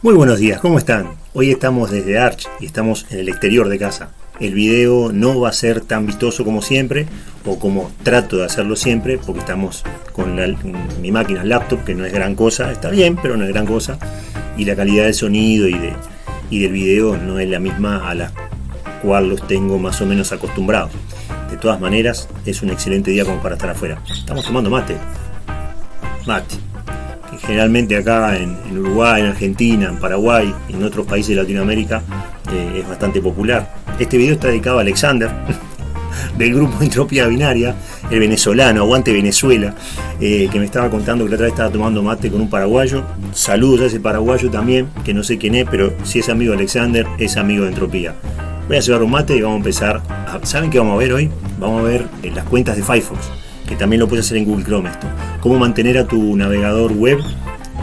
Muy buenos días, ¿cómo están? Hoy estamos desde Arch y estamos en el exterior de casa. El video no va a ser tan vistoso como siempre, o como trato de hacerlo siempre, porque estamos con mi máquina laptop, que no es gran cosa, está bien, pero no es gran cosa, y la calidad del sonido y, de, y del video no es la misma a la cual los tengo más o menos acostumbrados. De todas maneras, es un excelente día como para estar afuera. Estamos tomando mate. Mate generalmente acá en, Uruguay, en Argentina, en Paraguay en otros países de Latinoamérica eh, es bastante popular. Este video está dedicado a Alexander, del grupo Entropía Binaria, el venezolano, aguante Venezuela, eh, que me estaba contando que la otra vez estaba tomando mate con un paraguayo. Saludos a ese paraguayo también, que no sé quién es, pero si es amigo de Alexander, es amigo de Entropía. Voy a llevar un mate y vamos a empezar. ¿Saben qué vamos a ver hoy? Vamos a ver eh, las cuentas de Firefox que también lo puedes hacer en Google Chrome esto. Cómo mantener a tu navegador web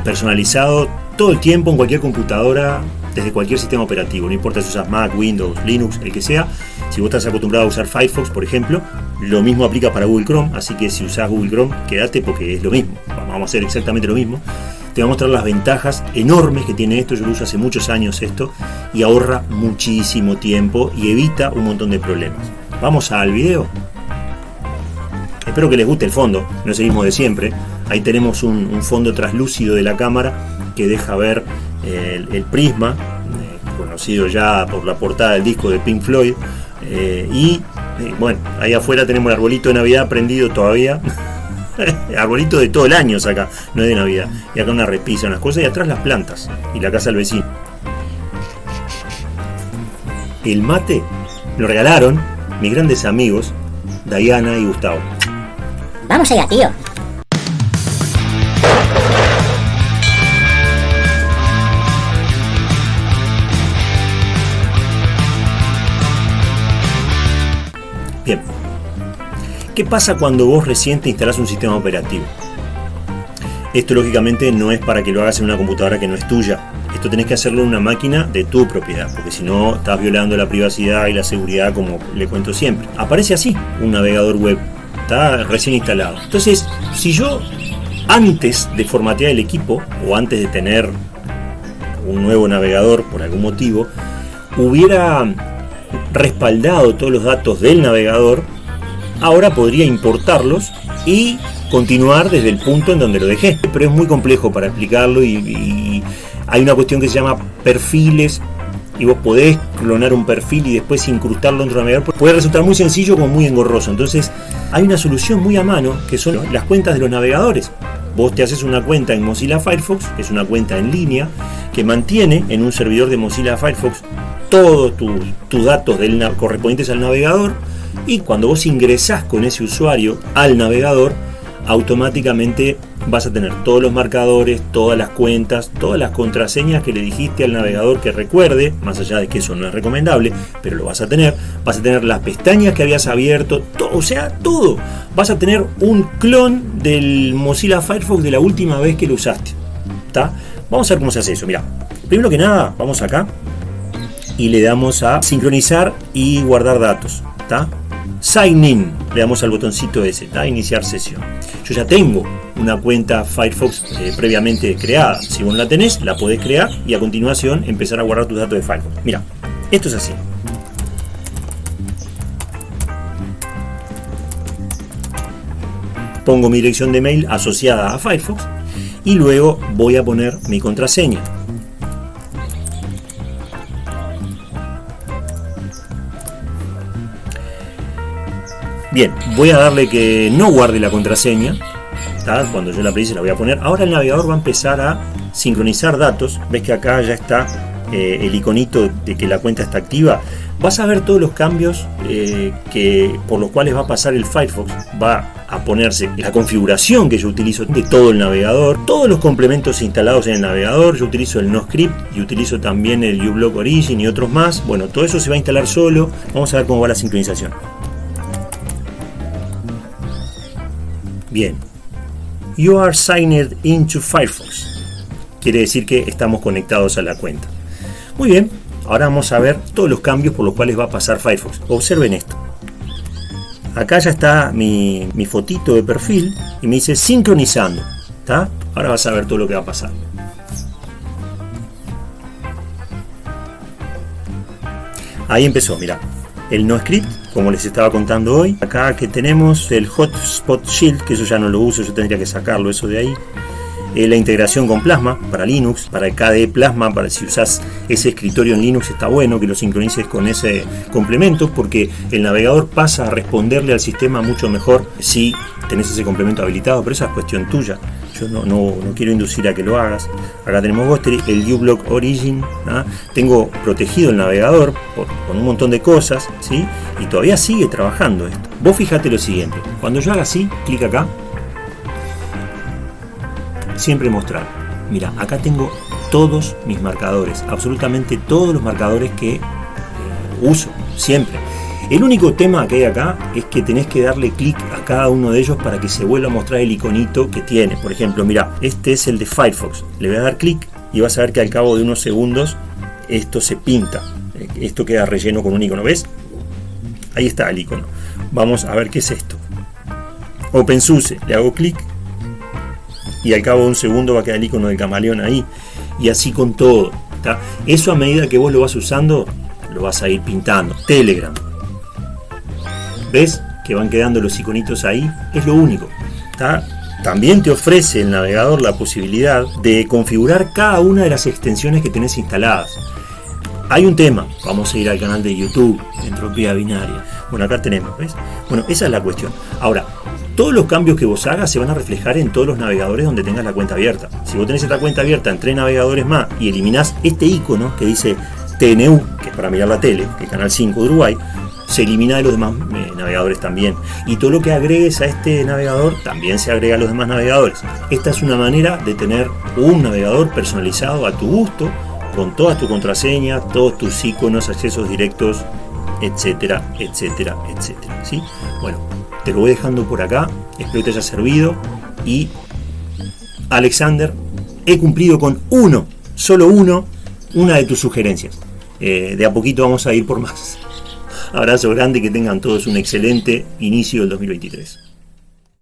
personalizado todo el tiempo en cualquier computadora, desde cualquier sistema operativo, no importa si usas Mac, Windows, Linux, el que sea. Si vos estás acostumbrado a usar Firefox, por ejemplo, lo mismo aplica para Google Chrome, así que si usas Google Chrome, quédate porque es lo mismo. Vamos a hacer exactamente lo mismo. Te voy a mostrar las ventajas enormes que tiene esto, yo lo uso hace muchos años esto, y ahorra muchísimo tiempo y evita un montón de problemas. Vamos al video. Espero que les guste el fondo, no es el mismo de siempre. Ahí tenemos un, fondo translúcido de la cámara que deja ver eh, el, prisma, eh, conocido ya por la portada del disco de Pink Floyd. Eh, y bueno, ahí afuera tenemos el arbolito de Navidad prendido todavía. arbolito de todo el año acá, no es de Navidad. Y acá una repisa, unas cosas, y atrás las plantas y la casa del vecino. El mate lo regalaron mis grandes amigos, Diana y Gustavo. Vamos allá, tío. ¿Qué pasa cuando vos recién te instalás un sistema operativo? Esto lógicamente no es para que lo hagas en una computadora que no es tuya. Esto tenés que hacerlo en una máquina de tu propiedad, porque si no estás violando la privacidad y la seguridad como le cuento siempre. Aparece así un navegador web está recién instalado. Entonces, si yo antes de formatear el equipo o antes de tener un nuevo navegador por algún motivo, hubiera respaldado todos los datos del navegador, ahora podría importarlos y continuar desde el punto en donde lo dejé. Pero es muy complejo para explicarlo y, hay una cuestión que se llama perfiles y vos podés clonar un perfil y después incrustarlo dentro del navegador, puede resultar muy sencillo como muy engorroso. Entonces hay una solución muy a mano que son las cuentas de los navegadores. Vos te haces una cuenta en Mozilla Firefox, es una cuenta en línea, que mantiene en un servidor de Mozilla Firefox todos tus datos correspondientes al navegador y cuando vos ingresás con ese usuario al navegador, automáticamente vas a tener todos los marcadores, todas las cuentas, todas las contraseñas que le dijiste al navegador que recuerde, más allá de que eso no es recomendable, pero lo vas a tener. Vas a tener las pestañas que habías abierto, o sea, todo. Vas a tener un clon del Mozilla Firefox de la última vez que lo usaste. Vamos a ver cómo se hace eso. Mira, primero que nada, vamos acá y le damos a sincronizar y guardar datos. Sign in, le damos al botoncito ese, ¿está? iniciar sesión. Yo ya tengo una cuenta Firefox eh, previamente creada. Si vos no la tenés, la podés crear y a continuación empezar a guardar tus datos de Firefox. Mira, esto es así. Pongo mi dirección de mail asociada a Firefox y luego voy a poner mi contraseña. Bien, voy a darle que no guarde la contraseña. Cuando yo la precise la voy a poner. Ahora el navegador va a empezar a sincronizar datos. Ves que acá ya está eh, el iconito de que la cuenta está activa. Vas a ver todos los cambios eh, que, por los cuales va a pasar el Firefox. Va a ponerse la configuración que yo utilizo de todo el navegador, todos los complementos instalados en el navegador. Yo utilizo el NoScript y utilizo también el uBlock Origin y otros más. Bueno, todo eso se va a instalar solo. Vamos a ver cómo va la sincronización. Bien. You are signed into Firefox. Quiere decir que estamos conectados a la cuenta. Muy bien, ahora vamos a ver todos los cambios por los cuales va a pasar Firefox. Observen esto. Acá ya está mi, mi fotito de perfil y me dice sincronizando. ¿tá? Ahora vas a ver todo lo que va a pasar. Ahí empezó, mira. El no script, como les estaba contando hoy. Acá que tenemos el Hotspot Shield, que eso ya no lo uso, yo tendría que sacarlo eso de ahí. Eh, la integración con Plasma para Linux, para el KDE Plasma, para si usas ese escritorio en Linux está bueno que lo sincronices con ese complemento porque el navegador pasa a responderle al sistema mucho mejor si tenés ese complemento habilitado, pero esa es cuestión tuya. Yo no, no, quiero inducir a que lo hagas. Acá tenemos Ghostery, el uBlock Origin. ¿ah? Tengo protegido el navegador con un montón de cosas, ¿sí? Y todavía sigue trabajando esto. Vos fíjate lo siguiente. Cuando yo haga así, clic acá, siempre mostrar. Mira, acá tengo todos mis marcadores, absolutamente todos los marcadores que eh, uso, siempre. El único tema que hay acá es que tenés que darle clic a cada uno de ellos para que se vuelva a mostrar el iconito que tiene. Por ejemplo, mira, este es el de Firefox. Le voy a dar clic y vas a ver que al cabo de unos segundos esto se pinta. Esto queda relleno con un icono, ¿ves? Ahí está el icono. Vamos a ver qué es esto. OpenSUSE, le hago clic y al cabo de un segundo va a quedar el icono del camaleón ahí. Y así con todo. Eso a medida que vos lo vas usando, lo vas a ir pintando. Telegram. ¿Ves? Que van quedando los iconitos ahí. Es lo único. También te ofrece el navegador la posibilidad de configurar cada una de las extensiones que tenés instaladas. Hay un tema, vamos a ir al canal de YouTube, Entropía Binaria. Bueno, acá tenemos, ¿ves? Bueno, esa es la cuestión. Ahora, todos los cambios que vos hagas se van a reflejar en todos los navegadores donde tengas la cuenta abierta. Si vos tenés esta cuenta abierta en tres navegadores más y eliminás este icono que dice TNU, que es para mirar la tele, que es Canal 5 de Uruguay, se elimina de los demás eh, navegadores también. Y todo lo que agregues a este navegador también se agrega a los demás navegadores. Esta es una manera de tener un navegador personalizado a tu gusto, con todas tus contraseñas, todos tus iconos, accesos directos, etcétera, etcétera, etcétera. ¿sí? Bueno, te lo voy dejando por acá, espero que te haya servido y Alexander, he cumplido con uno, solo uno, una de tus sugerencias. Eh, de a poquito vamos a ir por más. Abrazo grande, que tengan todos un excelente inicio del 2023.